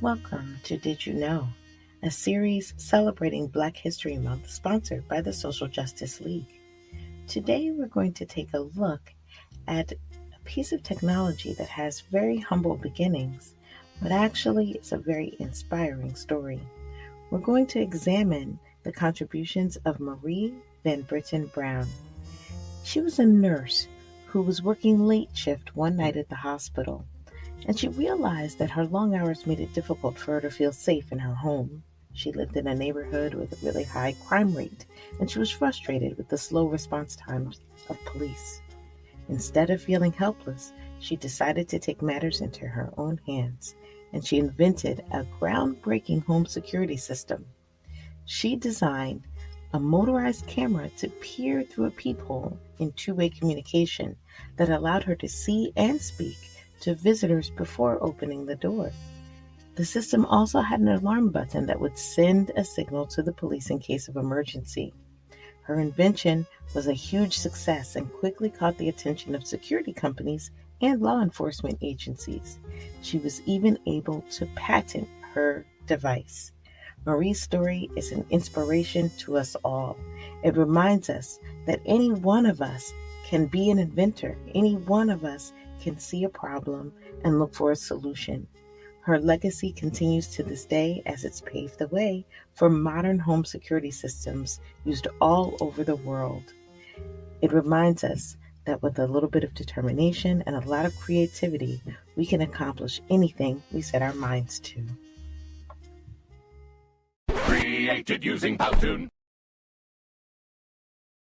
Welcome to Did You Know, a series celebrating Black History Month sponsored by the Social Justice League. Today we're going to take a look at a piece of technology that has very humble beginnings, but actually is a very inspiring story. We're going to examine the contributions of Marie Van Brittan Brown. She was a nurse who was working late shift one night at the hospital and she realized that her long hours made it difficult for her to feel safe in her home. She lived in a neighborhood with a really high crime rate, and she was frustrated with the slow response times of police. Instead of feeling helpless, she decided to take matters into her own hands, and she invented a groundbreaking home security system. She designed a motorized camera to peer through a peephole in two way communication that allowed her to see and speak to visitors before opening the door. The system also had an alarm button that would send a signal to the police in case of emergency. Her invention was a huge success and quickly caught the attention of security companies and law enforcement agencies. She was even able to patent her device. Marie's story is an inspiration to us all. It reminds us that any one of us can be an inventor. Any one of us can see a problem and look for a solution. Her legacy continues to this day as it's paved the way for modern home security systems used all over the world. It reminds us that with a little bit of determination and a lot of creativity, we can accomplish anything we set our minds to. Created using Powtoon.